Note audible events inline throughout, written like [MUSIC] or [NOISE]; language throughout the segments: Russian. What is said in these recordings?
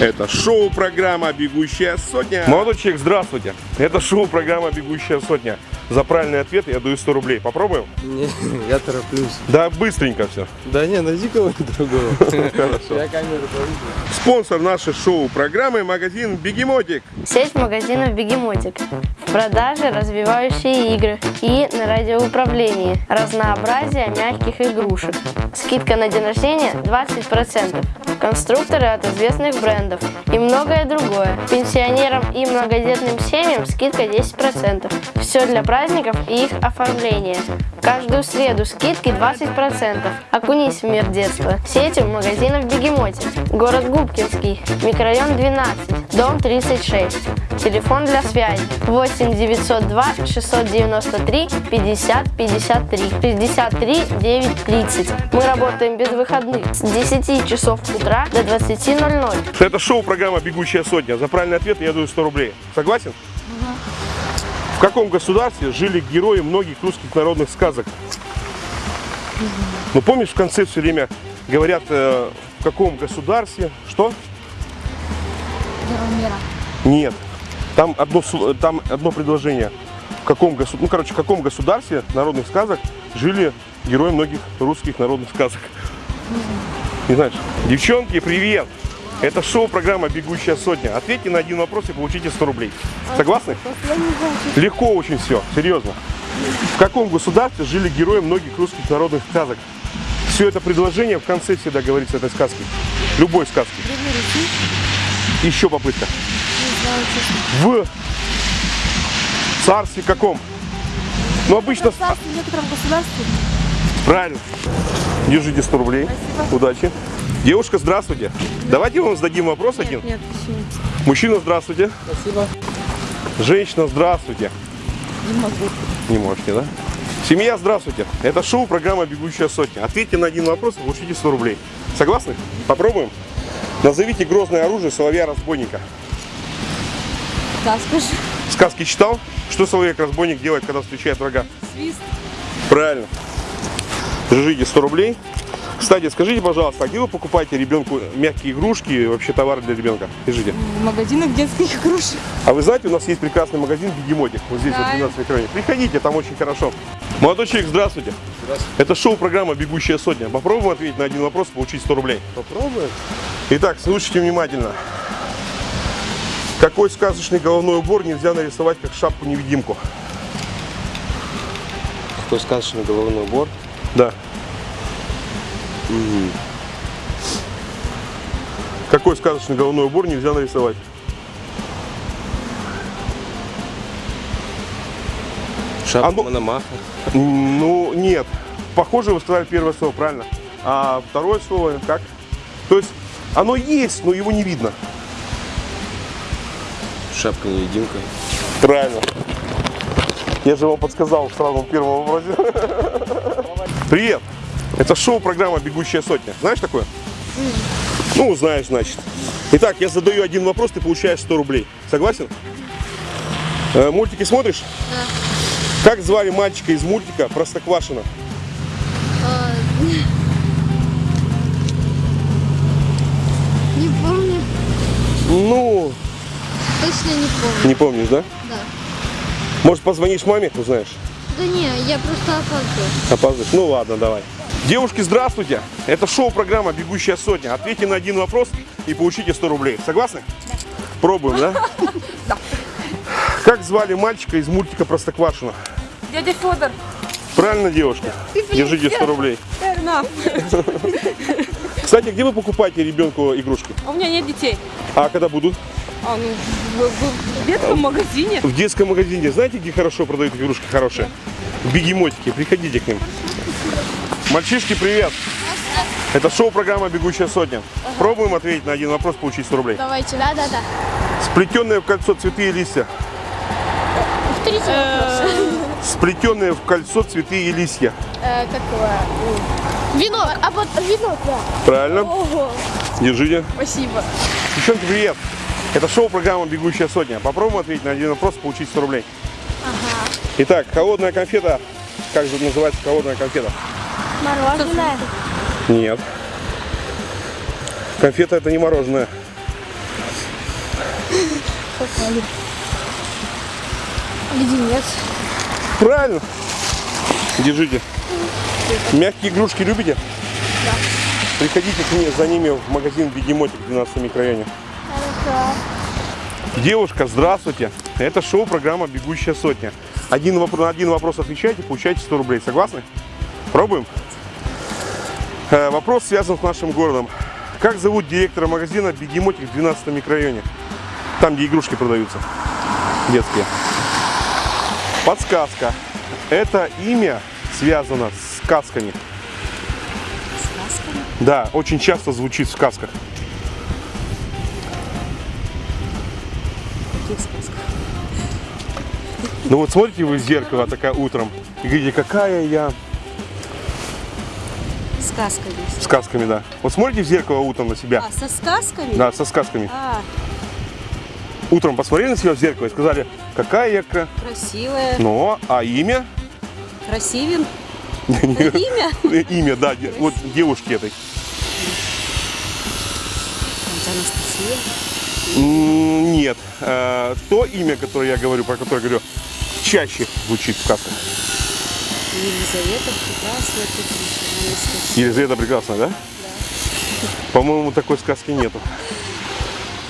Это шоу-программа «Бегущая сотня». Молодой человек, здравствуйте. Это шоу-программа «Бегущая сотня». За правильный ответ я даю 100 рублей. Попробуем? Не, я тороплюсь. Да, быстренько все. Да не, найди кого-нибудь другого. [LAUGHS] Хорошо. Я камеру повышу. Спонсор нашей шоу-программы – магазин «Бегемотик». Сеть магазинов «Бегемотик». В продаже развивающие игры и на радиоуправлении. Разнообразие мягких игрушек. Скидка на день рождения 20%. Конструкторы от известных брендов и многое другое. Пенсионерам и многодетным семьям скидка 10%. Все для праздников и их оформления. Каждую среду скидки 20%. Окунись в мир детства. Сетью магазинов «Бегемотик». Город Губкинский. Микрорайон 12. Дом 36. Телефон для связи 8 902 693 50 53 63 9 30. Мы работаем без выходных с 10 часов утра до 20.00. Это шоу-программа «Бегущая сотня». За правильный ответ я даю 100 рублей. Согласен? В каком государстве жили герои многих русских народных сказок? Ну, помнишь, в конце все время говорят, э, в каком государстве, что? Мира. Нет. Там одно, там одно предложение. В каком, госу- ну, короче, в каком государстве народных сказок жили герои многих русских народных сказок? Не знаешь? Девчонки, привет! Это шоу-программа «Бегущая сотня». Ответьте на один вопрос и получите 100 рублей. Согласны? Легко очень все, серьезно. В каком государстве жили герои многих русских народных сказок? Все это предложение в конце всегда говорится этой сказки. Любой сказки. Еще попытка. В царстве каком? Ну, обычно... В некотором государстве. Правильно. Держите 100 рублей. Удачи. Девушка, здравствуйте. Давайте вам зададим вопрос один. Нет, почему? Мужчина, здравствуйте. Спасибо. Женщина, здравствуйте. Не могу. Не можете, да? Семья, здравствуйте. Это шоу, программа «Бегущая сотня». Ответьте на один вопрос и получите 100 рублей. Согласны? Попробуем? Назовите грозное оружие соловья-разбойника. Да, скажи. Сказки читал? Что соловейк-разбойник делает, когда встречает врага? Свист. Правильно. Держите 100 рублей. Кстати, скажите, пожалуйста, а где вы покупаете ребенку мягкие игрушки и вообще товары для ребенка? Держите. В магазинах детских игрушек. А вы знаете, у нас есть прекрасный магазин Бегемотик, вот здесь, вот в Да. 12 районе. Приходите, там очень хорошо. Молодой человек, здравствуйте. Здравствуйте. Это шоу-программа «Бегущая сотня». Попробуем ответить на один вопрос и получить 100 рублей. Попробуем. Итак, слушайте внимательно. Какой сказочный головной убор нельзя нарисовать как шапку-невидимку? Какой сказочный головной убор. Да. Какой сказочный головной убор нельзя нарисовать? Шапка А ну- Мономаха. Ну, нет. Похоже, вы сказали первое слово, правильно. А второе слово как? То есть оно есть, но его не видно. Шапка невидимка. Правильно. Я же вам подсказал в самом первом вопросе. [LAUGHS] Привет. Это шоу-программа «Бегущая сотня». Знаешь такое? Ну, знаешь, значит. Итак, я задаю один вопрос, ты получаешь 100 рублей. Согласен? Э, мультики смотришь? Да. Как звали мальчика из мультика Простоквашино? Не помню. Ну, Точно не помню. не помнишь, да? Да. Может, позвонишь маме, узнаешь? Да не, я просто опаздываю. Опаздываешь? Ну ладно, давай. Девушки, здравствуйте! Это шоу-программа «Бегущая сотня». Ответьте на один вопрос и получите 100 рублей. Согласны? Пробуем, да? [LAUGHS] Да. Как звали мальчика из мультика Простоквашино? Дядя Федор. Правильно, девушка? Держите 100 рублей. [LAUGHS] Кстати, где вы покупаете ребенку игрушки? А у меня нет детей. А когда будут? А, ну, в, в- детском магазине. В детском магазине. Знаете, где хорошо продают игрушки хорошие? В бегемотике. Приходите к ним. Мальчишки, привет! Это шоу-программа «Бегущая сотня». Пробуем ответить на один вопрос, получить 100 рублей. Давайте. Да, да, да. Сплетенные в кольцо цветы и листья. Повторите вопрос. Сплетенные в кольцо цветы и листья. Э, какое? Венок. А вот венок, да. Правильно. Держите. Спасибо. Девчонки, привет! Это шоу-программа «Бегущая сотня». Попробуем ответить на один вопрос, получить 100 рублей. Итак, холодная конфета. Как же называется холодная конфета? Мороженое. Нет. Конфета это не мороженое. Леденец. Правильно. Держите. Мягкие игрушки любите? Да. Приходите к ней, за ними в магазин Бегемотик в 12 микрорайоне. Девушка, здравствуйте. Это шоу программа «Бегущая сотня». Один вопрос, на один вопрос отвечайте, получаете 100 рублей. Согласны? Пробуем? Э, вопрос связан с нашим городом. Как зовут директора магазина «Бегемотик» в 12 микрорайоне? Там, где игрушки продаются. Детские. Подсказка. Это имя связано с сказками. Сказками? Да, очень часто звучит в сказках. Каких сказках? Ну вот смотрите вы в зеркало такая утром и говорите, какая я Сказками. сказками, да. Вот смотрите в зеркало утром на себя. А, со сказками? Да, со сказками. А, Утром посмотрели на себя в зеркало и сказали, какая я кра... красивая. Ну, а имя? Красивин. [LAUGHS] Это имя? [LAUGHS] Имя, да, вот девушки этой. Анастасия. Нет. Э, То имя, которое я говорю, про которое говорю, чаще звучит в сказках. Елизавета прекрасная. Елизавета прекрасная, да? По-моему, такой сказки нету.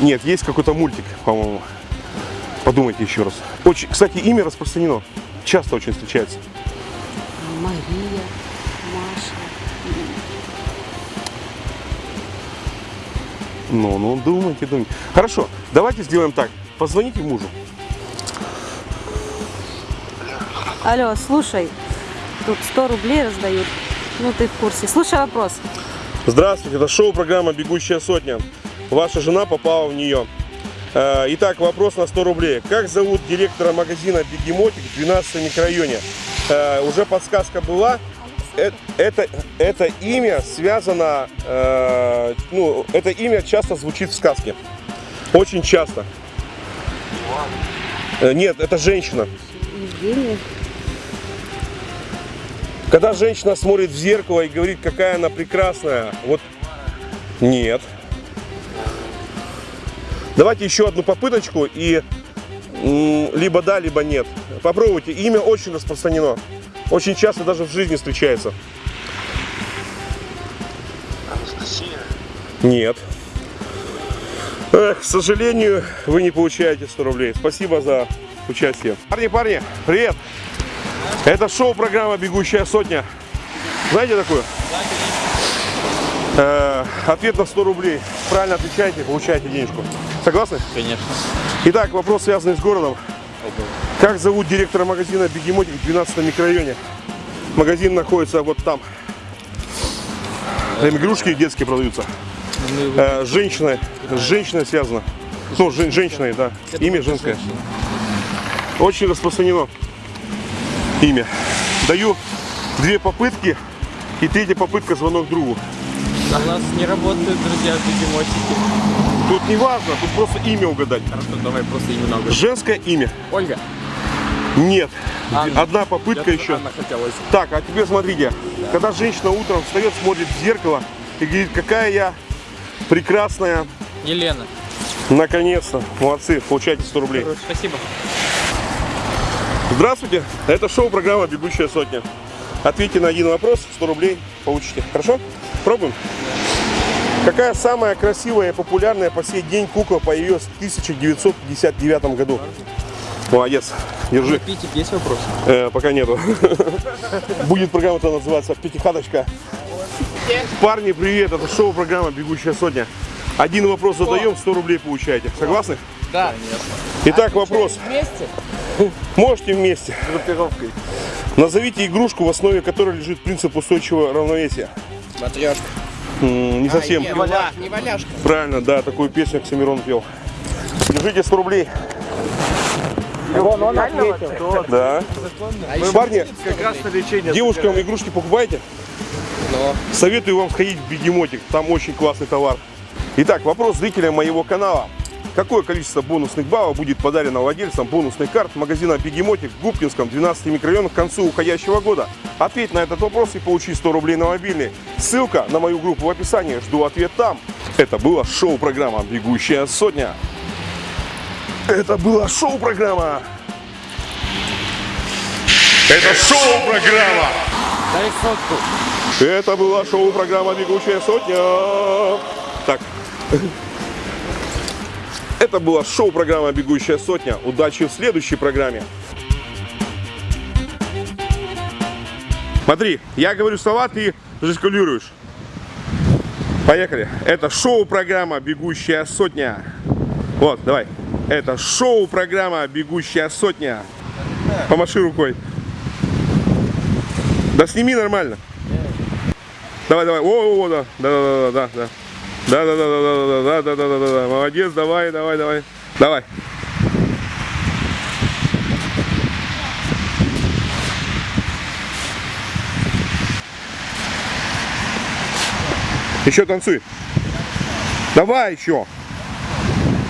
Нет, есть какой-то мультик, по-моему. Подумайте еще раз. Очень, кстати, имя распространено. Часто очень встречается. Мария. Маша. Ну, ну, думайте, думайте. Хорошо, давайте сделаем так. Позвоните мужу. Алло, слушай. Тут 100 рублей раздают. Ну, ты в курсе. Слушай вопрос. Здравствуйте, это шоу-программа «Бегущая сотня». Ваша жена попала в нее. Э, Итак, вопрос на 100 рублей. Как зовут директора магазина «Бегемотик» в 12 микрорайоне? Э, Уже подсказка была. Э, Это, это имя связано, ну, это имя часто звучит в сказке. Очень часто. Нет, это женщина. Евгения. Когда женщина смотрит в зеркало и говорит, какая она прекрасная, вот нет. Давайте еще одну попыточку и либо да, либо нет. Попробуйте. Имя очень распространено. Очень часто даже в жизни встречается. Нет. Эх, к сожалению, вы не получаете 100 рублей. Спасибо за участие. Парни, парни, привет! Это шоу-программа «Бегущая сотня». Знаете такую? Э, ответ на 100 рублей. Правильно отвечаете, получаете денежку. Согласны? Конечно. Итак, вопрос связанный с городом. Как зовут директора магазина «Бегемотик» в 12 микрорайоне? Магазин находится вот там. Там игрушки детские продаются. Э, женщина, с женщиной связано. Ну, жен- женщиной, да. Имя женское. Очень распространено имя. Даю две попытки. И третья попытка звонок другу. А у нас не работают друзья бегемотики. Тут не важно, тут просто имя угадать. Хорошо, давай просто имена угадать. Женское имя. Ольга. Нет. Анна. Одна попытка Я еще. Анна хотелось. Так, а теперь смотрите. Когда женщина утром встает, смотрит в зеркало и говорит, какая я прекрасная. Елена. Наконец-то. Молодцы, получайте 100 рублей. Спасибо. Здравствуйте. Это шоу-программа «Бегущая сотня». Ответьте на один вопрос, 100 рублей получите. Хорошо? Пробуем. Какая самая красивая и популярная по сей день кукла появилась в 1959 году? Молодец. Держи. Питик, есть вопрос? Э, пока нету. [LAUGHS] Будет программа-то называться «Пятихаточка». Парни, привет. Это шоу-программа «Бегущая сотня». Один вопрос задаем, 100 рублей получаете. Согласны? Да. Итак, вопрос. Вместе? Можете вместе. Группировкой. Назовите игрушку, в основе которой лежит принцип устойчивого равновесия. Матрешка. Не совсем. Не валяшка. Не валяшка. Правильно, да, такую песню Оксимирон пел. Держите 100 рублей. Да. Парни, Как раз на лечение. девушкам игрушки покупаете? Но. Советую вам сходить в Бегемотик, там очень классный товар. Итак, вопрос зрителям моего канала. Какое количество бонусных баллов будет подарено владельцам бонусных карт магазина Бегемотик в Губкинском 12 микрорайоне к концу уходящего года? Ответь на этот вопрос и получи 100 рублей на мобильный. Ссылка на мою группу в описании. Жду ответ там. Это было шоу-программа «Бегущая сотня». Это была шоу-программа. Это шоу-программа. Дай сотку. Это была шоу-программа «Бегущая сотня». Так. Это была шоу-программа «Бегущая сотня». Удачи в следующей программе. Смотри, я говорю слова, ты жестикулируешь. Поехали. Это шоу-программа «Бегущая сотня». Вот, давай. Это шоу-программа «Бегущая сотня». Помаши рукой. Да сними нормально. Давай, давай. О, о, о, да. Да, да, да, да, да. Да, да, да, да, да, да, да, да, да, да, да. Молодец, давай, давай, давай. Давай. Еще танцуй. Давай еще.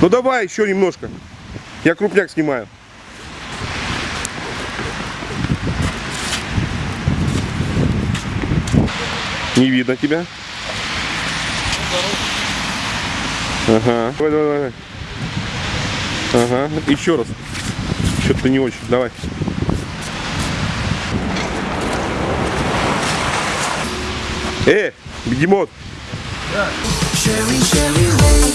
Ну давай еще немножко. Я крупняк снимаю. Не видно тебя. Ага. Давай, давай, давай. Ага. Еще раз. Что-то не очень. Давай. Э, бегемот. Go